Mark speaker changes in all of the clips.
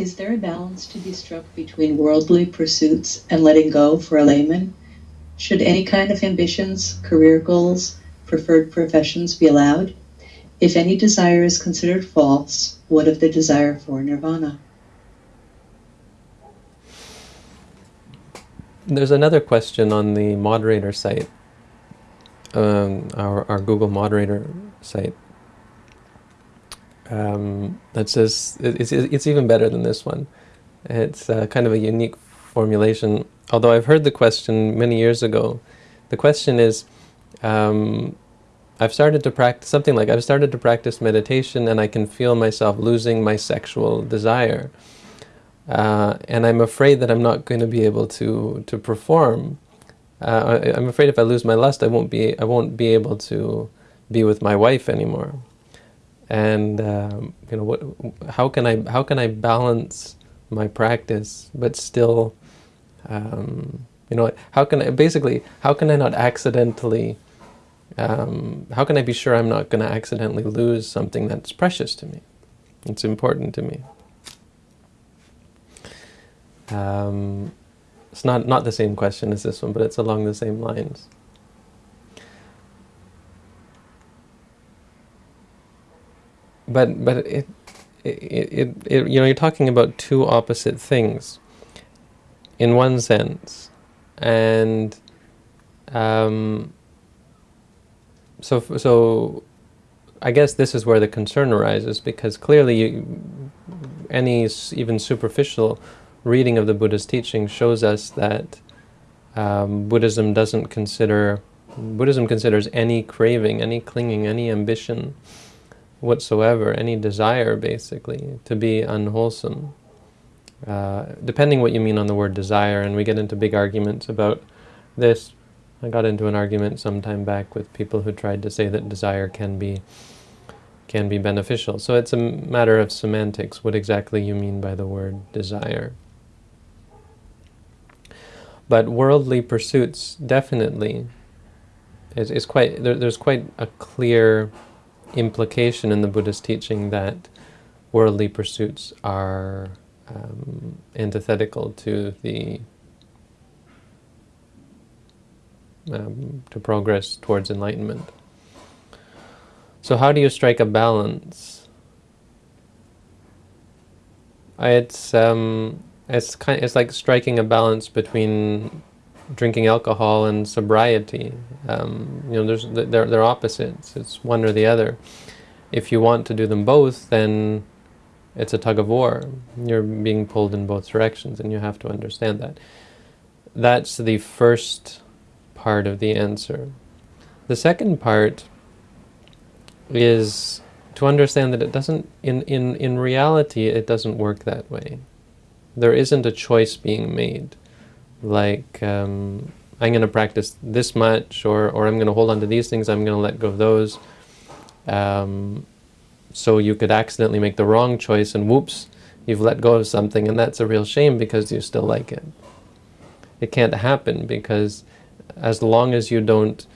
Speaker 1: Is there a balance to be struck between worldly pursuits and letting go for a layman? Should any kind of ambitions, career goals, preferred professions be allowed? If any desire is considered false, what of the desire for nirvana?
Speaker 2: There's another question on the moderator site, um, our, our Google moderator site, um, that says, it's, it's even better than this one. It's uh, kind of a unique formulation. Although I've heard the question many years ago, the question is, um, I've started to practice, something like, I've started to practice meditation and I can feel myself losing my sexual desire. Uh, and I'm afraid that I'm not going to be able to to perform. Uh, I, am afraid if I lose my lust, I won't be I won't be able to be with my wife anymore. And um, you know what? How can I how can I balance my practice but still, um, you know, how can I basically how can I not accidentally um, how can I be sure I'm not going to accidentally lose something that's precious to me? It's important to me. Um, it's not, not the same question as this one, but it's along the same lines. But, but it, it, it, it, you know, you're talking about two opposite things in one sense. And um, so, so I guess this is where the concern arises because clearly you, any even superficial reading of the Buddha's teaching shows us that um, Buddhism doesn't consider, Buddhism considers any craving, any clinging, any ambition whatsoever, any desire basically, to be unwholesome. Uh, depending what you mean on the word desire, and we get into big arguments about this. I got into an argument some time back with people who tried to say that desire can be can be beneficial. So it's a matter of semantics, what exactly you mean by the word desire. But worldly pursuits definitely is, is quite, there, there's quite a clear implication in the Buddhist teaching that worldly pursuits are um, antithetical to the um, to progress towards enlightenment. So how do you strike a balance? It's um, it's kind. It's like striking a balance between drinking alcohol and sobriety. Um, you know, there's they're they're opposites. It's one or the other. If you want to do them both, then it's a tug of war. You're being pulled in both directions, and you have to understand that. That's the first part of the answer. The second part is to understand that it doesn't, in, in, in reality, it doesn't work that way there isn't a choice being made. Like, um, I'm going to practice this much, or, or I'm going to hold on to these things, I'm going to let go of those. Um, so you could accidentally make the wrong choice, and whoops, you've let go of something, and that's a real shame because you still like it. It can't happen because as long as you don't...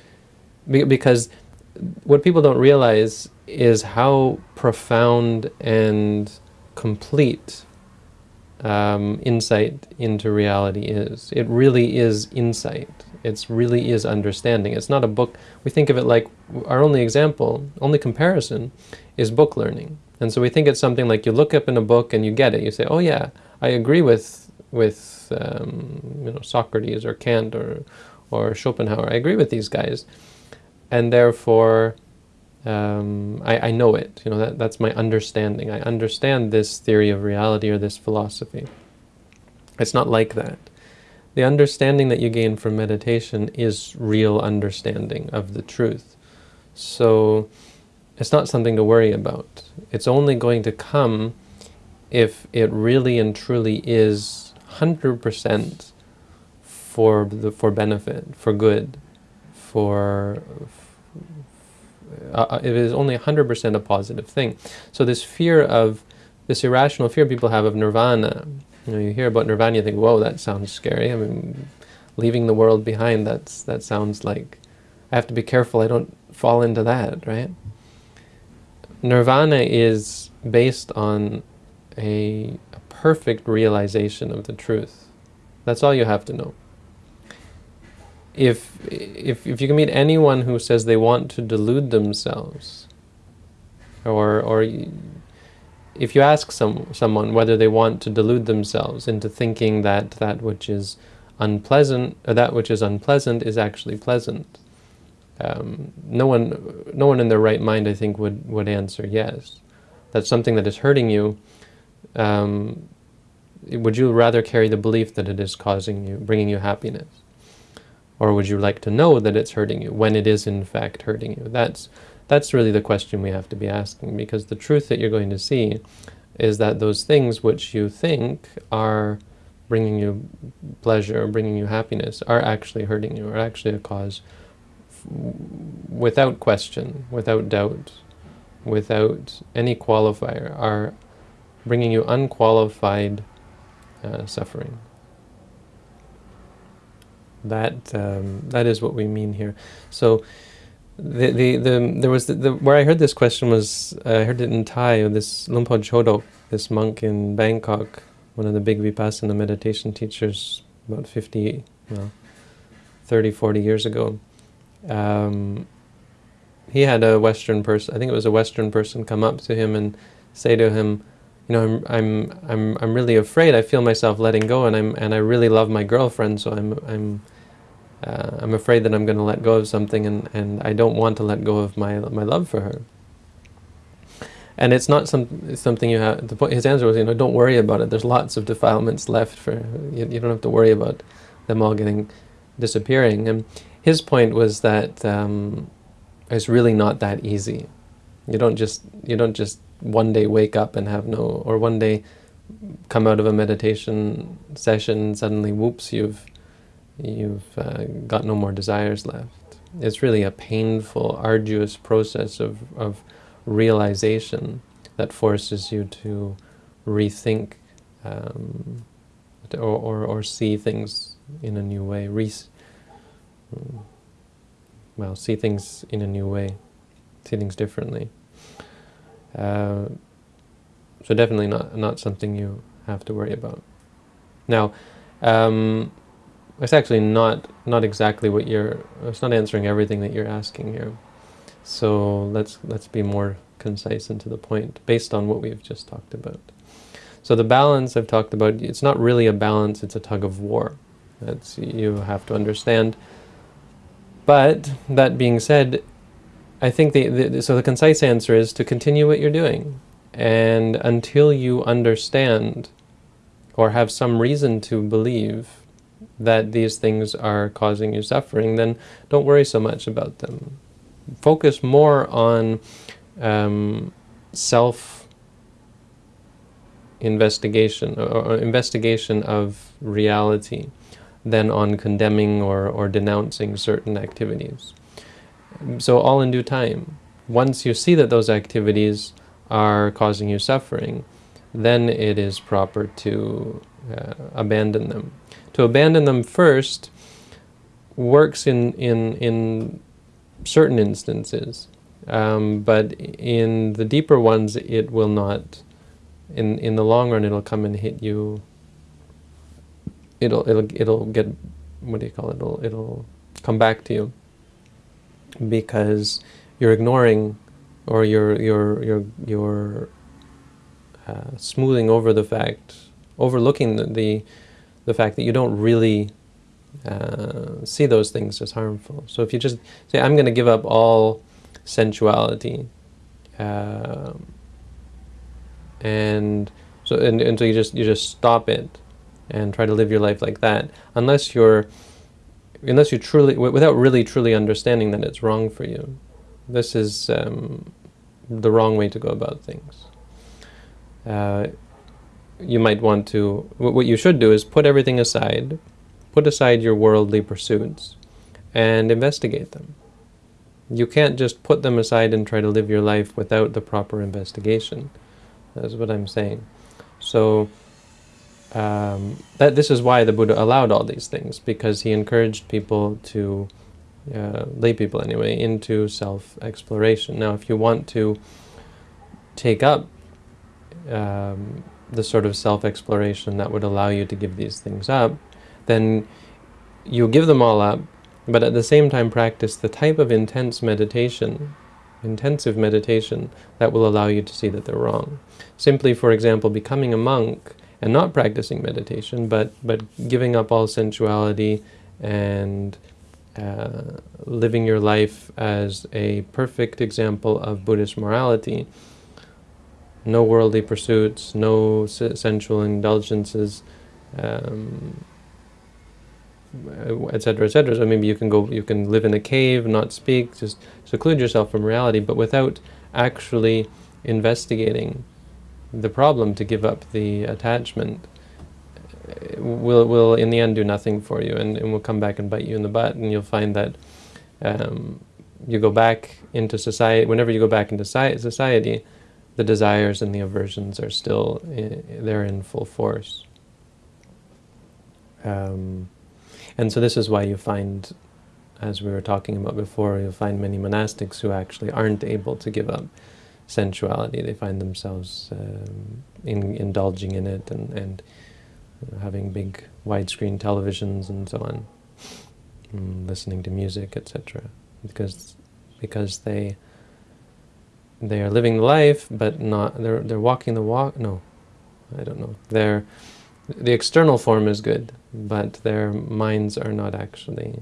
Speaker 2: Because what people don't realize is how profound and complete um, insight into reality is. It really is insight. It really is understanding. It's not a book. We think of it like our only example, only comparison is book learning. And so we think it's something like you look up in a book and you get it. You say, oh yeah, I agree with, with um, you know, Socrates or Kant or, or Schopenhauer. I agree with these guys. And therefore, um, I, I, know it. You know that that's my understanding. I understand this theory of reality or this philosophy. It's not like that. The understanding that you gain from meditation is real understanding of the truth. So it's not something to worry about. It's only going to come if it really and truly is 100% for the for benefit, for good, for uh, uh, it is only 100% a positive thing. So this fear of, this irrational fear people have of nirvana, you know, you hear about nirvana, you think, whoa, that sounds scary. I mean, leaving the world behind, that's that sounds like, I have to be careful I don't fall into that, right? Nirvana is based on a, a perfect realization of the truth. That's all you have to know. If, if, if you can meet anyone who says they want to delude themselves, or, or if you ask some, someone whether they want to delude themselves into thinking that that which is unpleasant, or that which is unpleasant is actually pleasant, um, no one, no one in their right mind, I think, would would answer yes. That's something that is hurting you. Um, would you rather carry the belief that it is causing you, bringing you happiness, or would you like to know that it's hurting you when it is in fact hurting you? That's that's really the question we have to be asking, because the truth that you're going to see is that those things which you think are bringing you pleasure, or bringing you happiness, are actually hurting you, are actually a cause without question, without doubt, without any qualifier, are bringing you unqualified uh, suffering. That um, that is what we mean here. So, the the, the there was the, the, where I heard this question was I heard it in Thai. This Luang Por Chodok, this monk in Bangkok, one of the big vipassana meditation teachers, about 50, well, 30, 40 years ago um, he had a Western person, I think it was a Western person, come up to him and say to him, you know, I'm, I'm, I'm, I'm really afraid. I feel myself letting go, and I'm, and I really love my girlfriend, so I'm, I'm, uh, I'm afraid that I'm going to let go of something, and, and I don't want to let go of my, my love for her. And it's not some something you have. The point, his answer was, you know, don't worry about it. There's lots of defilements left for you. You don't have to worry about them all getting disappearing. And his point was that um, it's really not that easy. You don't just you don't just one day wake up and have no, or one day come out of a meditation session suddenly, whoops, you've you've uh, got no more desires left. It's really a painful, arduous process of, of realization that forces you to rethink um, or, or, or see things in a new way, re well, see things in a new way, see things differently. Uh, so definitely not not something you have to worry about. Now, um, it's actually not not exactly what you're. It's not answering everything that you're asking here. So let's let's be more concise and to the point, based on what we've just talked about. So the balance I've talked about, it's not really a balance; it's a tug of war. That's you have to understand but that being said, I think the, the, so the concise answer is to continue what you're doing. And until you understand or have some reason to believe that these things are causing you suffering, then don't worry so much about them. Focus more on um, self investigation or, investigation of reality than on condemning or, or denouncing certain activities. So all in due time. Once you see that those activities are causing you suffering, then it is proper to uh, abandon them. To abandon them first works in, in, in certain instances, um, but in the deeper ones it will not. In, in the long run it'll come and hit you it'll it'll it'll get what do you call it? It'll it'll come back to you because you're ignoring or you're you're you're you're uh, smoothing over the fact, overlooking the, the, the fact that you don't really uh, see those things as harmful. So if you just say, I'm going to give up all sensuality, uh, and so and, and so you just you just stop it, and try to live your life like that unless you're unless you truly without really truly understanding that it's wrong for you this is um, the wrong way to go about things uh, you might want to what you should do is put everything aside put aside your worldly pursuits and investigate them. You can't just put them aside and try to live your life without the proper investigation. That's what I'm saying. So um, that this is why the Buddha allowed all these things because he encouraged people to uh, lay people anyway into self-exploration. Now, if you want to take up um, the sort of self-exploration that would allow you to give these things up, then you give them all up, but at the same time practice the type of intense meditation, intensive meditation, that will allow you to see that they're wrong. Simply, for example, becoming a monk and not practicing meditation, but, but giving up all sensuality and uh, living your life as a perfect example of Buddhist morality, no worldly pursuits, no sensual indulgences, um, etc., etc. So maybe you can go, you can live in a cave, not speak, just seclude yourself from reality, but without actually investigating the problem to give up the attachment will will in the end do nothing for you, and, and will come back and bite you in the butt, and you'll find that um, you go back into society. Whenever you go back into society, the desires and the aversions are still in, they're in full force. Um, and so this is why you find, as we were talking about before, you'll find many monastics who actually aren't able to give up sensuality. They find themselves um, in, indulging in it and, and having big widescreen televisions and so on, and listening to music, etc. Because because they they are living life, but not they're they're walking the walk. No, I don't know. They're the external form is good, but their minds are not actually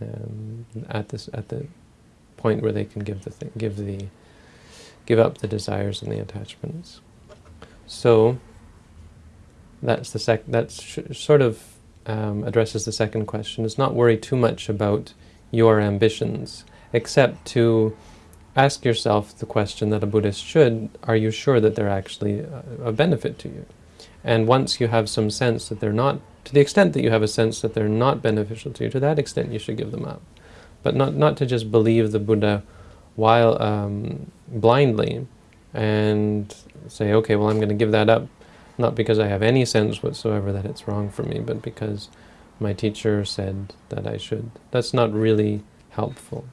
Speaker 2: um, at this at the point where they can give the thing, give the give up the desires and the attachments. So that's the sec. That's sort of um, addresses the second question. Is not worry too much about your ambitions, except to ask yourself the question that a Buddhist should, are you sure that they're actually a benefit to you? And once you have some sense that they're not, to the extent that you have a sense that they're not beneficial to you, to that extent you should give them up. But not, not to just believe the Buddha while um, blindly and say, okay, well I'm going to give that up, not because I have any sense whatsoever that it's wrong for me, but because my teacher said that I should. That's not really helpful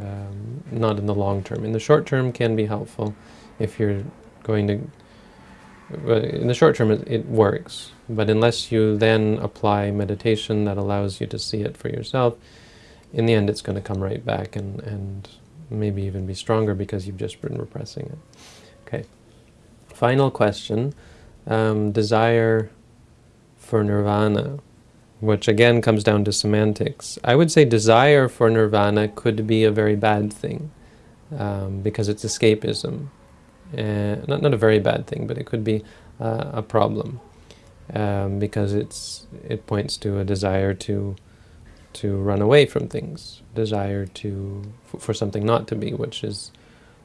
Speaker 2: um, not in the long term. In the short term can be helpful if you're going to, in the short term it, it, works, but unless you then apply meditation that allows you to see it for yourself, in the end it's going to come right back and, and maybe even be stronger because you've just been repressing it. Okay. Final question, um, desire for nirvana which again comes down to semantics. I would say desire for nirvana could be a very bad thing um, because it's escapism. Uh, not, not a very bad thing, but it could be uh, a problem um, because it's it points to a desire to to run away from things, desire to for something not to be, which is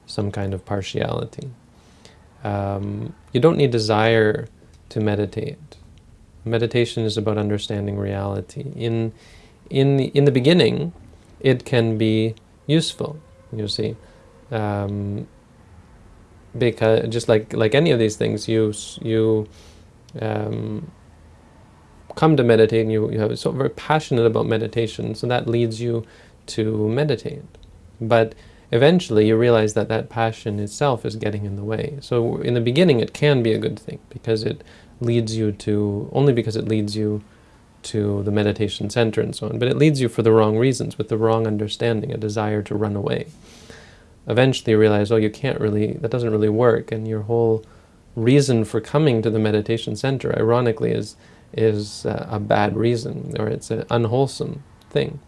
Speaker 2: some kind of partiality. Um, you don't need desire to meditate. Meditation is about understanding reality. In, in, the, in the beginning, it can be useful, you see. Um, because just like, like any of these things, you, you um, come to meditate and you, you have so very passionate about meditation, so that leads you to meditate. But eventually you realize that that passion itself is getting in the way. So in the beginning it can be a good thing because it leads you to, only because it leads you to the meditation center and so on, but it leads you for the wrong reasons, with the wrong understanding, a desire to run away. Eventually you realize, oh, you can't really, that doesn't really work, and your whole reason for coming to the meditation center, ironically, is, is uh, a bad reason, or it's an unwholesome thing.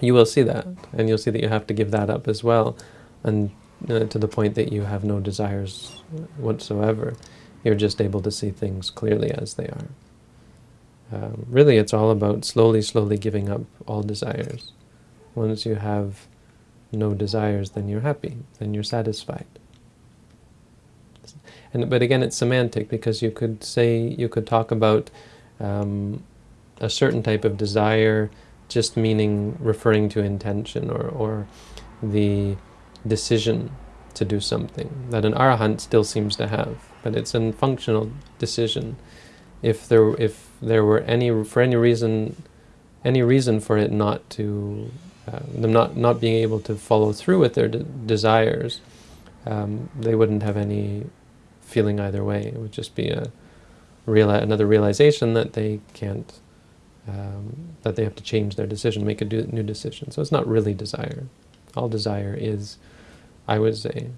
Speaker 2: You will see that, and you'll see that you have to give that up as well, and uh, to the point that you have no desires whatsoever. You're just able to see things clearly as they are. Um, really, it's all about slowly, slowly giving up all desires. Once you have no desires, then you're happy, then you're satisfied. And But again, it's semantic, because you could say, you could talk about um, a certain type of desire just meaning referring to intention or, or the decision to do something that an arahant still seems to have but it's a functional decision. If there, if there were any, for any reason, any reason for it not to, uh, them not, not being able to follow through with their de desires, um, they wouldn't have any feeling either way. It would just be a reali- another realization that they can't, um, that they have to change their decision, make a new decision. So it's not really desire. All desire is, I would say,